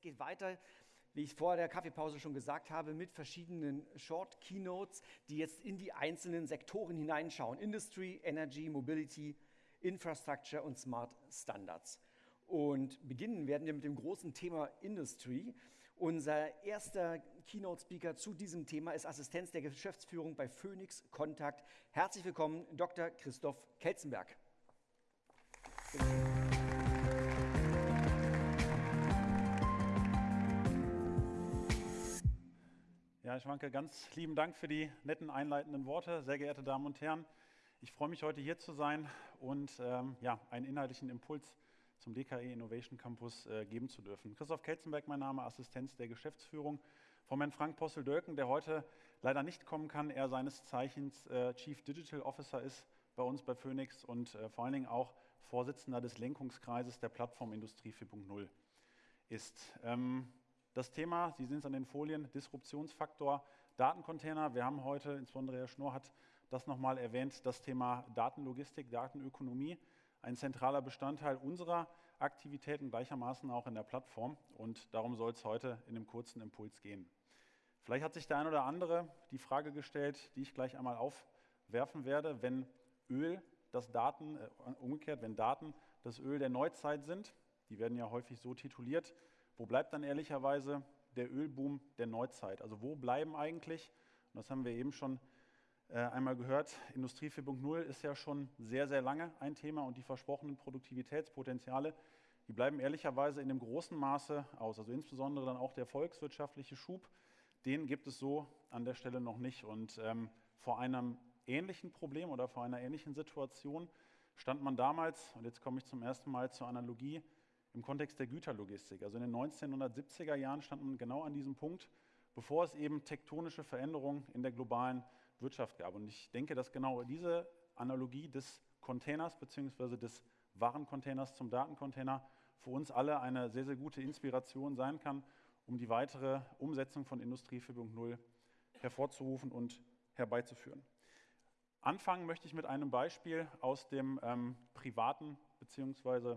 Es geht weiter, wie ich vor der Kaffeepause schon gesagt habe, mit verschiedenen Short Keynotes, die jetzt in die einzelnen Sektoren hineinschauen. Industry, Energy, Mobility, Infrastructure und Smart Standards. Und beginnen werden wir mit dem großen Thema Industry. Unser erster Keynote-Speaker zu diesem Thema ist Assistenz der Geschäftsführung bei Phoenix Kontakt. Herzlich willkommen, Dr. Christoph Kelzenberg. Ja, ich Schwanke, ganz lieben Dank für die netten einleitenden Worte. Sehr geehrte Damen und Herren, ich freue mich heute hier zu sein und ähm, ja, einen inhaltlichen Impuls zum DKE Innovation Campus äh, geben zu dürfen. Christoph Kelzenberg, mein Name, Assistenz der Geschäftsführung von Herrn Frank Possel-Dölken, der heute leider nicht kommen kann. Er seines Zeichens äh, Chief Digital Officer ist bei uns bei Phoenix und äh, vor allen Dingen auch Vorsitzender des Lenkungskreises der Plattform Industrie 4.0 ist. Ähm, das Thema, Sie sehen es an den Folien, Disruptionsfaktor Datencontainer. Wir haben heute, insbesondere Herr Schnorr hat das nochmal erwähnt, das Thema Datenlogistik, Datenökonomie, ein zentraler Bestandteil unserer Aktivitäten, gleichermaßen auch in der Plattform. Und darum soll es heute in einem kurzen Impuls gehen. Vielleicht hat sich der ein oder andere die Frage gestellt, die ich gleich einmal aufwerfen werde, wenn Öl das Daten, äh, umgekehrt, wenn Daten das Öl der Neuzeit sind, die werden ja häufig so tituliert, wo bleibt dann ehrlicherweise der Ölboom der Neuzeit? Also wo bleiben eigentlich, und das haben wir eben schon äh, einmal gehört, Industrie 4.0 ist ja schon sehr, sehr lange ein Thema und die versprochenen Produktivitätspotenziale, die bleiben ehrlicherweise in dem großen Maße aus. Also insbesondere dann auch der volkswirtschaftliche Schub, den gibt es so an der Stelle noch nicht. Und ähm, vor einem ähnlichen Problem oder vor einer ähnlichen Situation stand man damals, und jetzt komme ich zum ersten Mal zur Analogie, im Kontext der Güterlogistik. Also in den 1970er Jahren stand man genau an diesem Punkt, bevor es eben tektonische Veränderungen in der globalen Wirtschaft gab. Und ich denke, dass genau diese Analogie des Containers bzw. des Warencontainers zum Datencontainer für uns alle eine sehr, sehr gute Inspiration sein kann, um die weitere Umsetzung von Industrie 4.0 hervorzurufen und herbeizuführen. Anfangen möchte ich mit einem Beispiel aus dem ähm, privaten bzw.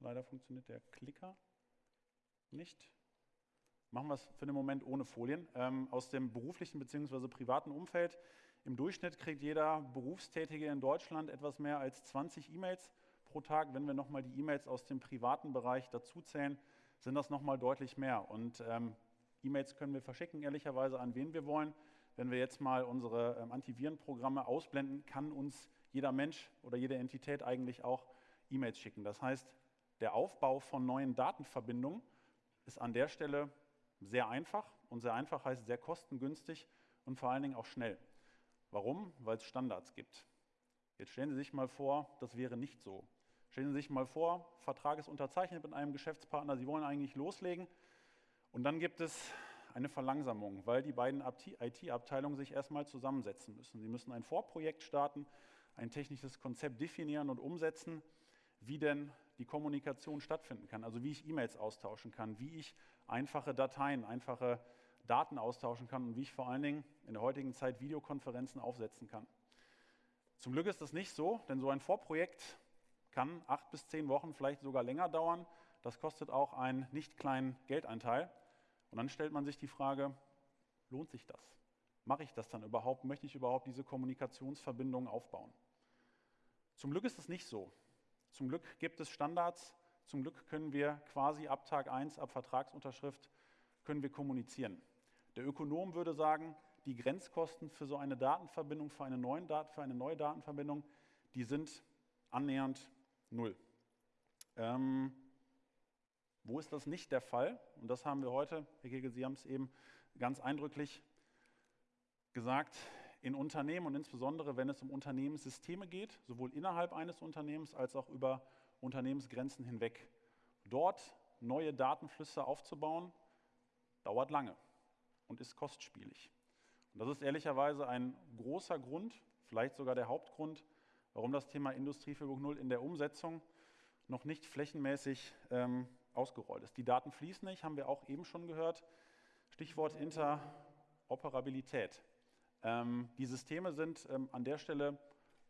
Leider funktioniert der Klicker nicht. Machen wir es für den Moment ohne Folien. Ähm, aus dem beruflichen bzw. privaten Umfeld. Im Durchschnitt kriegt jeder Berufstätige in Deutschland etwas mehr als 20 E-Mails pro Tag. Wenn wir nochmal die E-Mails aus dem privaten Bereich dazuzählen, sind das nochmal deutlich mehr. Und ähm, E-Mails können wir verschicken, ehrlicherweise an wen wir wollen. Wenn wir jetzt mal unsere ähm, Antivirenprogramme ausblenden, kann uns jeder Mensch oder jede Entität eigentlich auch E-Mails schicken. Das heißt, der Aufbau von neuen Datenverbindungen ist an der Stelle sehr einfach und sehr einfach heißt sehr kostengünstig und vor allen Dingen auch schnell. Warum? Weil es Standards gibt. Jetzt stellen Sie sich mal vor, das wäre nicht so. Stellen Sie sich mal vor, Vertrag ist unterzeichnet mit einem Geschäftspartner, Sie wollen eigentlich loslegen und dann gibt es eine Verlangsamung, weil die beiden IT-Abteilungen sich erstmal zusammensetzen müssen. Sie müssen ein Vorprojekt starten, ein technisches Konzept definieren und umsetzen, wie denn die Kommunikation stattfinden kann, also wie ich E-Mails austauschen kann, wie ich einfache Dateien, einfache Daten austauschen kann und wie ich vor allen Dingen in der heutigen Zeit Videokonferenzen aufsetzen kann. Zum Glück ist das nicht so, denn so ein Vorprojekt kann acht bis zehn Wochen, vielleicht sogar länger dauern. Das kostet auch einen nicht kleinen Geldeinteil. Und dann stellt man sich die Frage, lohnt sich das? Mache ich das dann überhaupt? Möchte ich überhaupt diese Kommunikationsverbindungen aufbauen? Zum Glück ist es nicht so. Zum Glück gibt es Standards. Zum Glück können wir quasi ab Tag 1, ab Vertragsunterschrift, können wir kommunizieren. Der Ökonom würde sagen, die Grenzkosten für so eine Datenverbindung, für eine, neuen Dat für eine neue Datenverbindung, die sind annähernd null. Ähm, wo ist das nicht der Fall? Und das haben wir heute, Herr Kegel, Sie haben es eben ganz eindrücklich gesagt, in Unternehmen und insbesondere wenn es um Unternehmenssysteme geht, sowohl innerhalb eines Unternehmens als auch über Unternehmensgrenzen hinweg. Dort neue Datenflüsse aufzubauen, dauert lange und ist kostspielig. Und das ist ehrlicherweise ein großer Grund, vielleicht sogar der Hauptgrund, warum das Thema Industrie 4.0 in der Umsetzung noch nicht flächenmäßig ähm, ausgerollt ist. Die Daten fließen nicht, haben wir auch eben schon gehört. Stichwort Interoperabilität. Ähm, die Systeme sind ähm, an der Stelle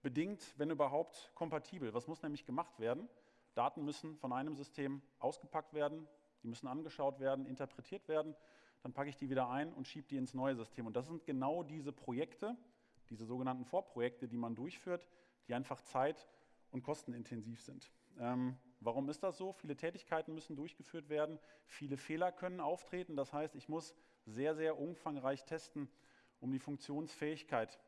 bedingt, wenn überhaupt, kompatibel. Was muss nämlich gemacht werden? Daten müssen von einem System ausgepackt werden, Die müssen angeschaut werden, interpretiert werden. Dann packe ich die wieder ein und schiebe die ins neue System. Und das sind genau diese Projekte, diese sogenannten Vorprojekte, die man durchführt, die einfach zeit- und kostenintensiv sind. Ähm, warum ist das so? Viele Tätigkeiten müssen durchgeführt werden, viele Fehler können auftreten. Das heißt, ich muss sehr, sehr umfangreich testen, um die Funktionsfähigkeit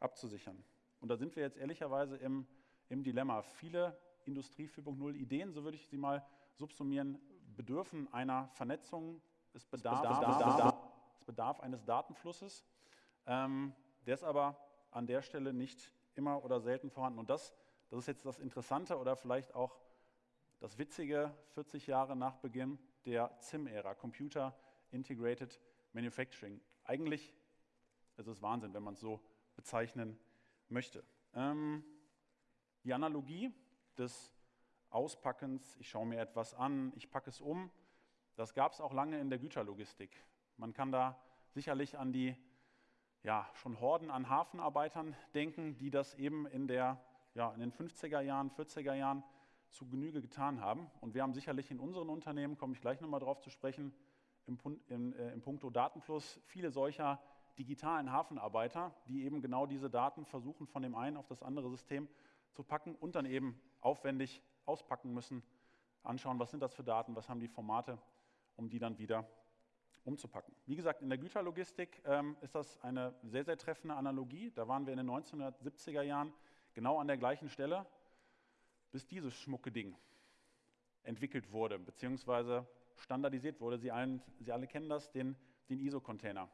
abzusichern. Und da sind wir jetzt ehrlicherweise im, im Dilemma. Viele Industrie 4.0 Ideen, so würde ich sie mal subsumieren, bedürfen einer Vernetzung. Es bedarf, es bedarf, es bedarf, es bedarf eines Datenflusses. Ähm, der ist aber an der Stelle nicht immer oder selten vorhanden. Und das, das ist jetzt das Interessante oder vielleicht auch das Witzige, 40 Jahre nach Beginn der CIM-Ära, Computer Integrated Manufacturing. Eigentlich ist es Wahnsinn, wenn man es so bezeichnen möchte. Ähm, die Analogie des Auspackens, ich schaue mir etwas an, ich packe es um, das gab es auch lange in der Güterlogistik. Man kann da sicherlich an die ja, schon Horden an Hafenarbeitern denken, die das eben in, der, ja, in den 50er Jahren, 40er Jahren zu Genüge getan haben. Und wir haben sicherlich in unseren Unternehmen, komme ich gleich nochmal drauf zu sprechen, im, im, äh, im Punkto Datenfluss viele solcher digitalen Hafenarbeiter, die eben genau diese Daten versuchen, von dem einen auf das andere System zu packen und dann eben aufwendig auspacken müssen, anschauen, was sind das für Daten, was haben die Formate, um die dann wieder umzupacken. Wie gesagt, in der Güterlogistik ähm, ist das eine sehr, sehr treffende Analogie. Da waren wir in den 1970er Jahren genau an der gleichen Stelle, bis dieses schmucke Ding entwickelt wurde, beziehungsweise standardisiert wurde. Sie, allen, Sie alle kennen das, den, den ISO-Container.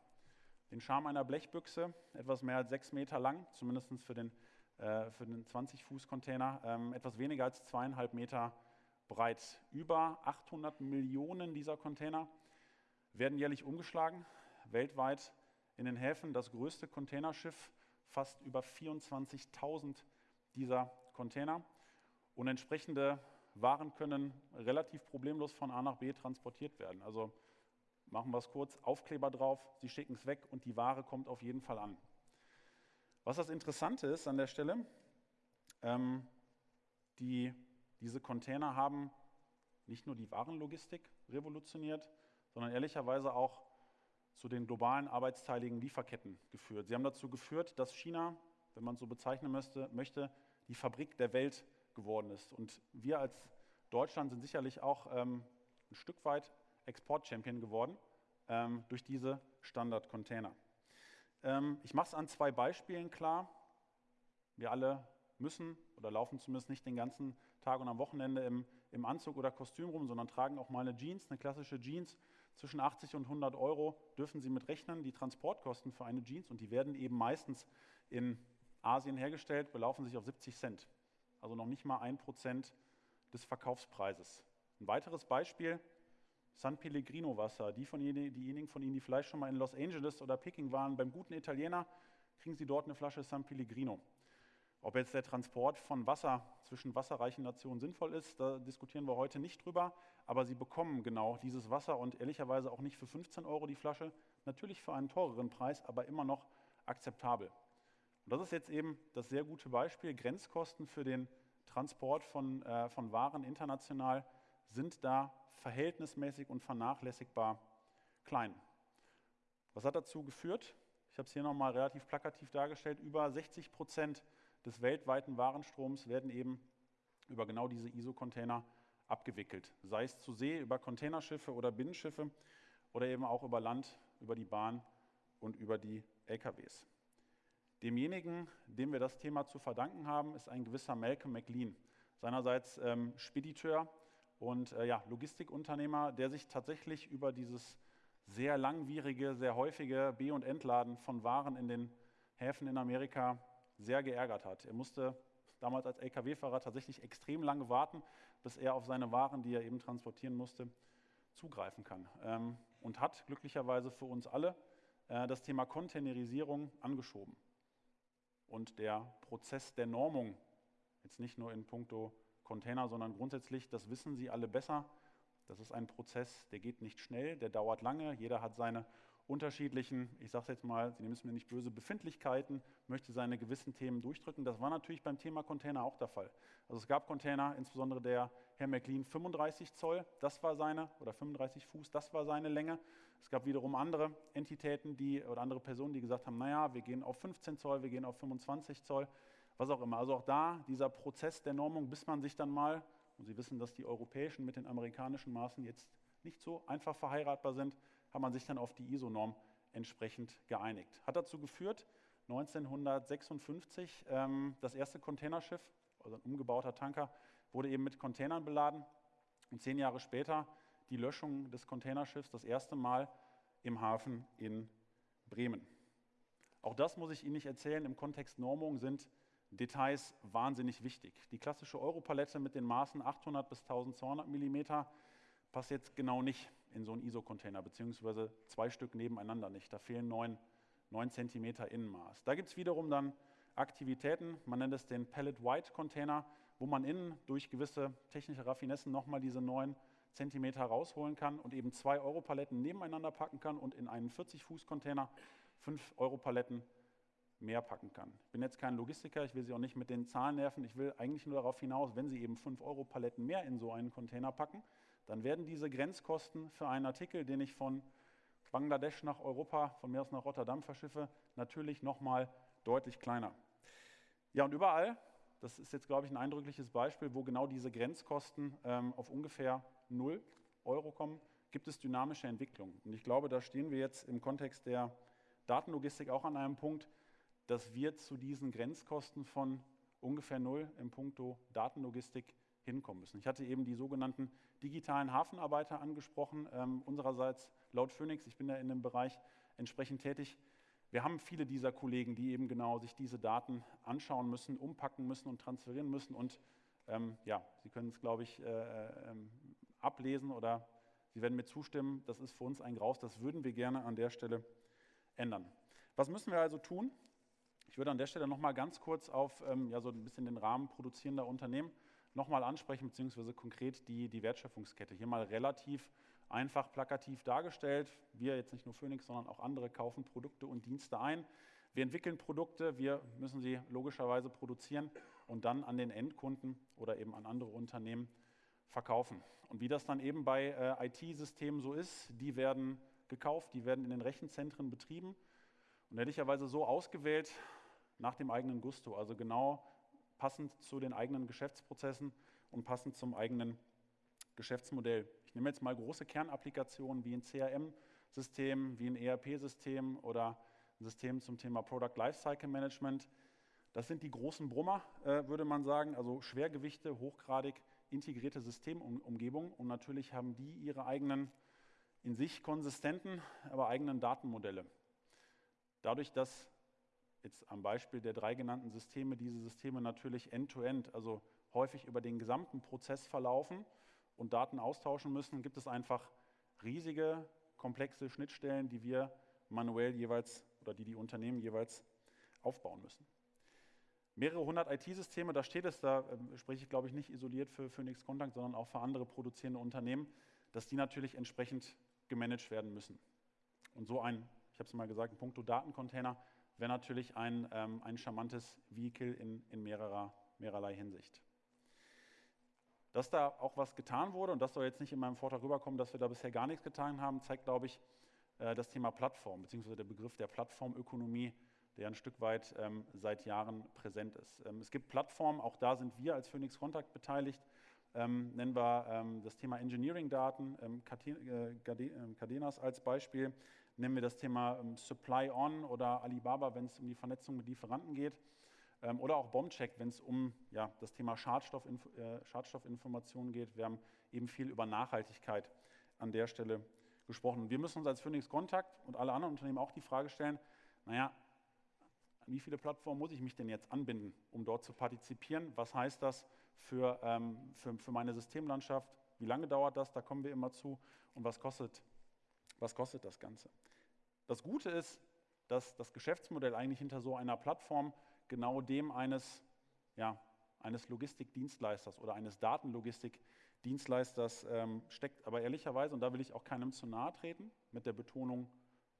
Den Charme einer Blechbüchse, etwas mehr als sechs Meter lang, zumindest für den, äh, den 20-Fuß-Container, ähm, etwas weniger als zweieinhalb Meter breit. Über 800 Millionen dieser Container werden jährlich umgeschlagen, weltweit in den Häfen das größte Containerschiff, fast über 24.000 dieser Container. Und entsprechende waren können relativ problemlos von A nach B transportiert werden. Also machen wir es kurz, Aufkleber drauf, Sie schicken es weg und die Ware kommt auf jeden Fall an. Was das Interessante ist an der Stelle, ähm, die, diese Container haben nicht nur die Warenlogistik revolutioniert, sondern ehrlicherweise auch zu den globalen arbeitsteiligen Lieferketten geführt. Sie haben dazu geführt, dass China, wenn man es so bezeichnen möchte, möchte, die Fabrik der Welt geworden ist. Und wir als Deutschland sind sicherlich auch ähm, ein Stück weit Export-Champion geworden ähm, durch diese Standard-Container. Ähm, ich mache es an zwei Beispielen klar. Wir alle müssen oder laufen zumindest nicht den ganzen Tag und am Wochenende im, im Anzug oder Kostüm rum, sondern tragen auch mal eine Jeans, eine klassische Jeans. Zwischen 80 und 100 Euro dürfen Sie mit rechnen, die Transportkosten für eine Jeans und die werden eben meistens in Asien hergestellt, belaufen sich auf 70 Cent also noch nicht mal ein Prozent des Verkaufspreises. Ein weiteres Beispiel, San Pellegrino Wasser. Die von diejenigen von Ihnen, die vielleicht schon mal in Los Angeles oder Peking waren, beim guten Italiener, kriegen Sie dort eine Flasche San Pellegrino. Ob jetzt der Transport von Wasser zwischen wasserreichen Nationen sinnvoll ist, da diskutieren wir heute nicht drüber, aber Sie bekommen genau dieses Wasser und ehrlicherweise auch nicht für 15 Euro die Flasche, natürlich für einen teureren Preis, aber immer noch akzeptabel. Und das ist jetzt eben das sehr gute Beispiel. Grenzkosten für den Transport von, äh, von Waren international sind da verhältnismäßig und vernachlässigbar klein. Was hat dazu geführt? Ich habe es hier nochmal relativ plakativ dargestellt. Über 60 Prozent des weltweiten Warenstroms werden eben über genau diese ISO-Container abgewickelt. Sei es zu See, über Containerschiffe oder Binnenschiffe oder eben auch über Land, über die Bahn und über die LKWs. Demjenigen, dem wir das Thema zu verdanken haben, ist ein gewisser Malcolm McLean, seinerseits ähm, Spediteur und äh, ja, Logistikunternehmer, der sich tatsächlich über dieses sehr langwierige, sehr häufige B- und Entladen von Waren in den Häfen in Amerika sehr geärgert hat. Er musste damals als Lkw-Fahrer tatsächlich extrem lange warten, bis er auf seine Waren, die er eben transportieren musste, zugreifen kann. Ähm, und hat glücklicherweise für uns alle äh, das Thema Containerisierung angeschoben und der Prozess der Normung, jetzt nicht nur in puncto Container, sondern grundsätzlich, das wissen Sie alle besser. Das ist ein Prozess, der geht nicht schnell, der dauert lange. Jeder hat seine unterschiedlichen, ich sage es jetzt mal, Sie nehmen es mir nicht böse, Befindlichkeiten, möchte seine gewissen Themen durchdrücken. Das war natürlich beim Thema Container auch der Fall. Also es gab Container, insbesondere der Herr McLean 35 Zoll, das war seine, oder 35 Fuß, das war seine Länge. Es gab wiederum andere Entitäten, die, oder andere Personen, die gesagt haben, naja, wir gehen auf 15 Zoll, wir gehen auf 25 Zoll, was auch immer. Also auch da dieser Prozess der Normung, bis man sich dann mal, und Sie wissen, dass die europäischen mit den amerikanischen Maßen jetzt nicht so einfach verheiratbar sind, hat man sich dann auf die ISO-Norm entsprechend geeinigt. Hat dazu geführt, 1956 ähm, das erste Containerschiff, also ein umgebauter Tanker, wurde eben mit Containern beladen und zehn Jahre später die Löschung des Containerschiffs das erste Mal im Hafen in Bremen. Auch das muss ich Ihnen nicht erzählen. Im Kontext Normung sind Details wahnsinnig wichtig. Die klassische Europalette mit den Maßen 800 bis 1200 mm passt jetzt genau nicht in so einen ISO-Container, beziehungsweise zwei Stück nebeneinander nicht. Da fehlen 9, 9 cm Innenmaß. Da gibt es wiederum dann Aktivitäten, man nennt es den Pellet White Container, wo man innen durch gewisse technische Raffinessen nochmal diese 9 cm rausholen kann und eben zwei Europaletten nebeneinander packen kann und in einen 40-Fuß-Container 5 Europaletten mehr packen kann. Ich bin jetzt kein Logistiker, ich will Sie auch nicht mit den Zahlen nerven. Ich will eigentlich nur darauf hinaus, wenn Sie eben 5 Euro Paletten mehr in so einen Container packen, dann werden diese Grenzkosten für einen Artikel, den ich von Bangladesch nach Europa, von mir aus nach Rotterdam verschiffe, natürlich nochmal deutlich kleiner. Ja, und überall, das ist jetzt, glaube ich, ein eindrückliches Beispiel, wo genau diese Grenzkosten ähm, auf ungefähr 0 Euro kommen, gibt es dynamische Entwicklungen. Und ich glaube, da stehen wir jetzt im Kontext der Datenlogistik auch an einem Punkt, dass wir zu diesen Grenzkosten von ungefähr 0 im Punkto Datenlogistik hinkommen müssen. Ich hatte eben die sogenannten digitalen Hafenarbeiter angesprochen, ähm, unsererseits laut Phoenix, ich bin ja in dem Bereich entsprechend tätig. Wir haben viele dieser Kollegen, die eben genau sich diese Daten anschauen müssen, umpacken müssen und transferieren müssen. Und ähm, ja, Sie können es, glaube ich, äh, äh, ablesen oder Sie werden mir zustimmen, das ist für uns ein Graus, das würden wir gerne an der Stelle ändern. Was müssen wir also tun? Ich würde an der Stelle nochmal ganz kurz auf ähm, ja, so ein bisschen den Rahmen produzierender Unternehmen nochmal ansprechen, beziehungsweise konkret die, die Wertschöpfungskette. Hier mal relativ einfach plakativ dargestellt. Wir, jetzt nicht nur Phoenix, sondern auch andere, kaufen Produkte und Dienste ein. Wir entwickeln Produkte, wir müssen sie logischerweise produzieren und dann an den Endkunden oder eben an andere Unternehmen verkaufen. Und wie das dann eben bei äh, IT-Systemen so ist, die werden gekauft, die werden in den Rechenzentren betrieben und ehrlicherweise so ausgewählt nach dem eigenen Gusto, also genau passend zu den eigenen Geschäftsprozessen und passend zum eigenen Geschäftsmodell. Ich nehme jetzt mal große Kernapplikationen wie ein CRM-System, wie ein ERP-System oder ein System zum Thema Product Lifecycle Management. Das sind die großen Brummer, äh, würde man sagen, also Schwergewichte, hochgradig integrierte Systemumgebungen. Und natürlich haben die ihre eigenen, in sich konsistenten, aber eigenen Datenmodelle. Dadurch, dass jetzt am Beispiel der drei genannten Systeme, diese Systeme natürlich end-to-end, -end, also häufig über den gesamten Prozess verlaufen und Daten austauschen müssen, gibt es einfach riesige, komplexe Schnittstellen, die wir manuell jeweils oder die die Unternehmen jeweils aufbauen müssen. Mehrere hundert IT-Systeme, da steht es, da äh, spreche ich glaube ich nicht isoliert für Phoenix Contact, sondern auch für andere produzierende Unternehmen, dass die natürlich entsprechend gemanagt werden müssen. Und so ein, ich habe es mal gesagt, ein Punkto Datencontainer wäre natürlich ein, ähm, ein charmantes Vehikel in, in mehrerer, mehrerlei Hinsicht. Dass da auch was getan wurde, und das soll jetzt nicht in meinem Vortrag rüberkommen, dass wir da bisher gar nichts getan haben, zeigt, glaube ich, äh, das Thema Plattform, beziehungsweise der Begriff der Plattformökonomie, der ein Stück weit ähm, seit Jahren präsent ist. Ähm, es gibt Plattformen, auch da sind wir als Phoenix Contact beteiligt, ähm, nennen wir ähm, das Thema Engineering-Daten, ähm, äh, Cadenas als Beispiel nennen wir das Thema ähm, Supply On oder Alibaba, wenn es um die Vernetzung mit Lieferanten geht. Ähm, oder auch Bombcheck, wenn es um ja, das Thema Schadstoffinf äh, Schadstoffinformation geht. Wir haben eben viel über Nachhaltigkeit an der Stelle gesprochen. Wir müssen uns als Phoenix Kontakt und alle anderen Unternehmen auch die Frage stellen, naja, an wie viele Plattformen muss ich mich denn jetzt anbinden, um dort zu partizipieren? Was heißt das für, ähm, für, für meine Systemlandschaft? Wie lange dauert das? Da kommen wir immer zu. Und was kostet was kostet das Ganze? Das Gute ist, dass das Geschäftsmodell eigentlich hinter so einer Plattform genau dem eines, ja, eines Logistikdienstleisters oder eines Datenlogistikdienstleisters ähm, steckt. Aber ehrlicherweise, und da will ich auch keinem zu nahe treten, mit der Betonung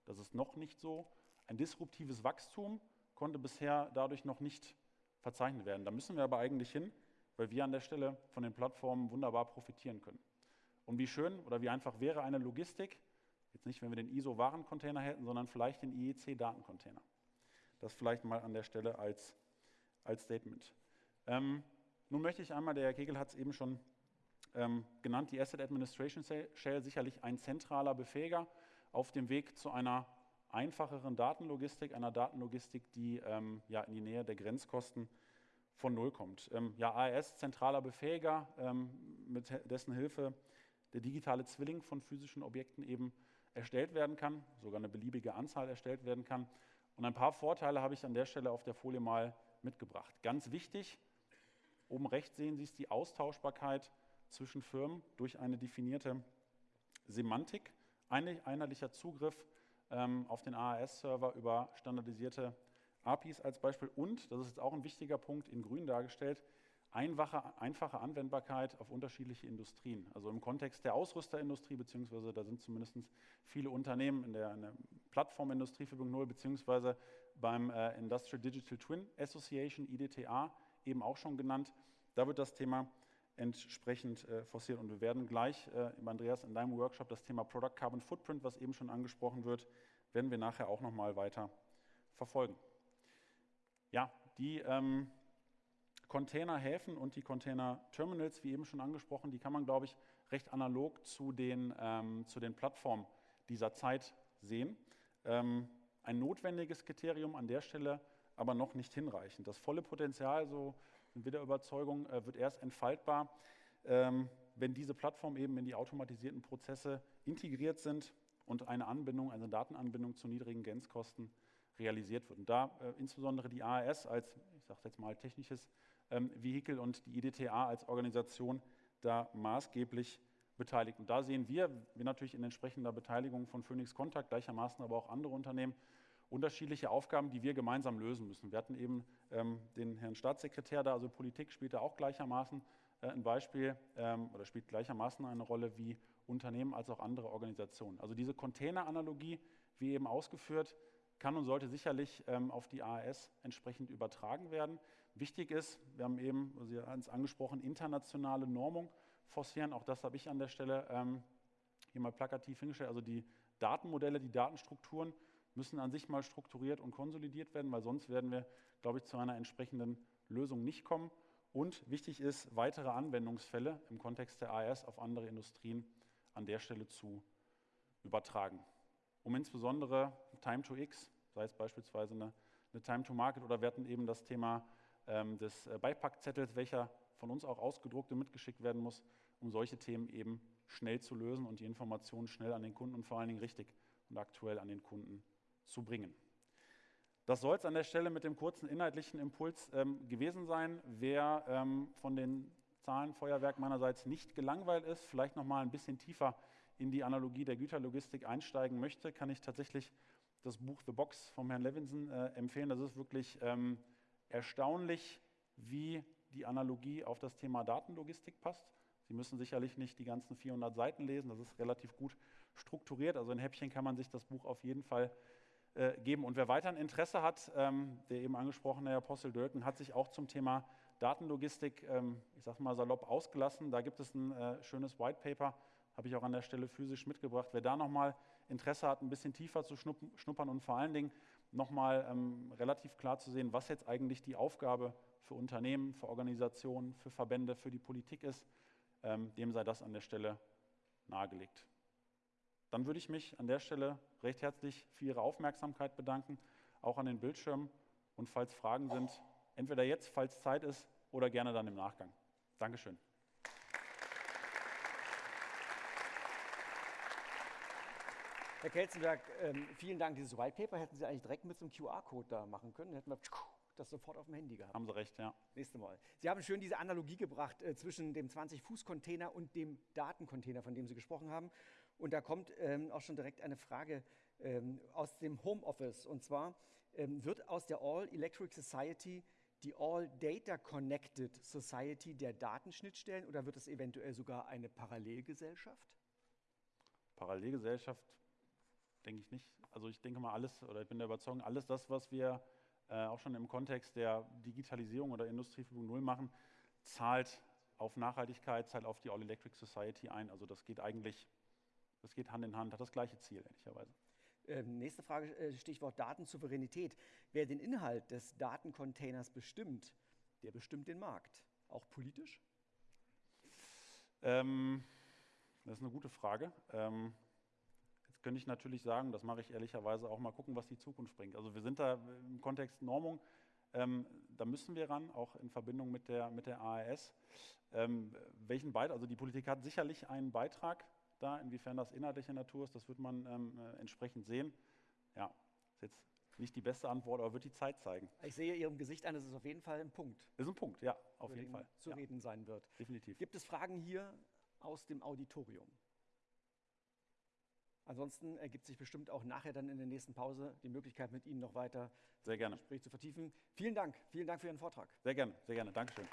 Das ist noch nicht so. Ein disruptives Wachstum konnte bisher dadurch noch nicht verzeichnet werden. Da müssen wir aber eigentlich hin, weil wir an der Stelle von den Plattformen wunderbar profitieren können. Und wie schön oder wie einfach wäre eine Logistik, jetzt nicht, wenn wir den ISO-Warencontainer hätten, sondern vielleicht den IEC-Datencontainer. Das vielleicht mal an der Stelle als, als Statement. Ähm, nun möchte ich einmal, der Herr Kegel hat es eben schon ähm, genannt, die Asset Administration Shell sicherlich ein zentraler Befähiger auf dem Weg zu einer einfacheren Datenlogistik, einer Datenlogistik, die ähm, ja, in die Nähe der Grenzkosten von Null kommt. Ähm, ja, AES, zentraler Befähiger, ähm, mit dessen Hilfe der digitale Zwilling von physischen Objekten eben erstellt werden kann, sogar eine beliebige Anzahl erstellt werden kann. Und ein paar Vorteile habe ich an der Stelle auf der Folie mal mitgebracht. Ganz wichtig, oben rechts sehen Sie es, die Austauschbarkeit zwischen Firmen durch eine definierte Semantik, einheitlicher Zugriff ähm, auf den AAS-Server über standardisierte APIs als Beispiel und, das ist jetzt auch ein wichtiger Punkt, in grün dargestellt, einfache, einfache Anwendbarkeit auf unterschiedliche Industrien. Also im Kontext der Ausrüsterindustrie, beziehungsweise da sind zumindest viele Unternehmen in der, in der Plattformindustrie 4.0, beziehungsweise beim äh, Industrial Digital Twin Association, IDTA, eben auch schon genannt. Da wird das Thema entsprechend äh, forciert. Und wir werden gleich, äh, Andreas, in deinem Workshop das Thema Product Carbon Footprint, was eben schon angesprochen wird, werden wir nachher auch nochmal weiter verfolgen. Ja, die ähm, Containerhäfen und die Container-Terminals, wie eben schon angesprochen, die kann man, glaube ich, recht analog zu den, ähm, zu den Plattformen dieser Zeit sehen. Ähm, ein notwendiges Kriterium an der Stelle, aber noch nicht hinreichend. Das volle Potenzial, so sind wir der Überzeugung, äh, wird erst entfaltbar, ähm, wenn diese Plattformen eben in die automatisierten Prozesse integriert sind und eine Anbindung, eine Datenanbindung zu niedrigen Grenzkosten realisiert wird. Und da äh, insbesondere die AAS als, ich sage jetzt mal, technisches ähm, Vehikel und die IDTA als Organisation da maßgeblich beteiligt. Und da sehen wir, wir natürlich in entsprechender Beteiligung von Phoenix Contact, gleichermaßen aber auch andere Unternehmen, unterschiedliche Aufgaben, die wir gemeinsam lösen müssen. Wir hatten eben ähm, den Herrn Staatssekretär da, also Politik spielt da auch gleichermaßen äh, ein Beispiel ähm, oder spielt gleichermaßen eine Rolle wie Unternehmen als auch andere Organisationen. Also diese Container-Analogie, wie eben ausgeführt, kann und sollte sicherlich ähm, auf die AAS entsprechend übertragen werden. Wichtig ist, wir haben eben, Sie haben es angesprochen, internationale Normung forcieren. Auch das habe ich an der Stelle ähm, hier mal plakativ hingestellt. Also die Datenmodelle, die Datenstrukturen müssen an sich mal strukturiert und konsolidiert werden, weil sonst werden wir, glaube ich, zu einer entsprechenden Lösung nicht kommen. Und wichtig ist, weitere Anwendungsfälle im Kontext der AES auf andere Industrien an der Stelle zu übertragen. Um insbesondere Time to X, sei es beispielsweise eine, eine Time to Market oder wir hatten eben das Thema des äh, Beipackzettels, welcher von uns auch ausgedruckt und mitgeschickt werden muss, um solche Themen eben schnell zu lösen und die Informationen schnell an den Kunden und vor allen Dingen richtig und aktuell an den Kunden zu bringen. Das soll es an der Stelle mit dem kurzen inhaltlichen Impuls ähm, gewesen sein. Wer ähm, von den Zahlenfeuerwerk meinerseits nicht gelangweilt ist, vielleicht noch mal ein bisschen tiefer in die Analogie der Güterlogistik einsteigen möchte, kann ich tatsächlich das Buch The Box vom Herrn Levinson äh, empfehlen. Das ist wirklich ähm, erstaunlich, wie die Analogie auf das Thema Datenlogistik passt. Sie müssen sicherlich nicht die ganzen 400 Seiten lesen, das ist relativ gut strukturiert. Also ein Häppchen kann man sich das Buch auf jeden Fall äh, geben. Und wer weiter ein Interesse hat, ähm, der eben angesprochene Herr Apostel Dölken hat sich auch zum Thema Datenlogistik, ähm, ich sage mal salopp, ausgelassen. Da gibt es ein äh, schönes White Paper, habe ich auch an der Stelle physisch mitgebracht. Wer da nochmal Interesse hat, ein bisschen tiefer zu schnuppern und vor allen Dingen nochmal ähm, relativ klar zu sehen, was jetzt eigentlich die Aufgabe für Unternehmen, für Organisationen, für Verbände, für die Politik ist, ähm, dem sei das an der Stelle nahegelegt. Dann würde ich mich an der Stelle recht herzlich für Ihre Aufmerksamkeit bedanken, auch an den Bildschirmen und falls Fragen sind, entweder jetzt, falls Zeit ist, oder gerne dann im Nachgang. Dankeschön. Herr Kelzenberg, ähm, vielen Dank. Dieses White Paper hätten Sie eigentlich direkt mit so einem QR-Code da machen können. Dann hätten wir das sofort auf dem Handy gehabt. Haben Sie recht, ja. Nächste Mal. Sie haben schön diese Analogie gebracht äh, zwischen dem 20-Fuß-Container und dem Datencontainer, von dem Sie gesprochen haben. Und da kommt ähm, auch schon direkt eine Frage ähm, aus dem Homeoffice. Und zwar ähm, wird aus der All Electric Society die All Data Connected Society der Datenschnittstellen oder wird es eventuell sogar eine Parallelgesellschaft? Parallelgesellschaft denke ich nicht. Also ich denke mal alles, oder ich bin der Überzeugung, alles das, was wir äh, auch schon im Kontext der Digitalisierung oder Industrie 4.0 machen, zahlt auf Nachhaltigkeit, zahlt auf die All-Electric Society ein. Also das geht eigentlich, das geht Hand in Hand, hat das gleiche Ziel, ehrlicherweise. Ähm, nächste Frage, äh, Stichwort Datensouveränität. Wer den Inhalt des Datencontainers bestimmt, der bestimmt den Markt, auch politisch? Ähm, das ist eine gute Frage. Ähm, jetzt könnte ich natürlich sagen, das mache ich ehrlicherweise auch mal gucken, was die Zukunft bringt. Also wir sind da im Kontext Normung, ähm, da müssen wir ran, auch in Verbindung mit der, mit der ARS. Ähm, welchen Beitrag, also die Politik hat sicherlich einen Beitrag da, inwiefern das inhaltliche Natur ist, das wird man ähm, äh, entsprechend sehen. Ja, ist jetzt nicht die beste Antwort, aber wird die Zeit zeigen. Ich sehe Ihrem Gesicht an, es auf jeden Fall ein Punkt. Ist ein Punkt, ja, auf jeden Fall. Zu ja. reden sein wird. Definitiv. Gibt es Fragen hier aus dem Auditorium? Ansonsten ergibt sich bestimmt auch nachher dann in der nächsten Pause die Möglichkeit, mit Ihnen noch weiter sehr gerne. das Gespräch zu vertiefen. Vielen Dank. Vielen Dank für Ihren Vortrag. Sehr gerne, sehr gerne. Dankeschön.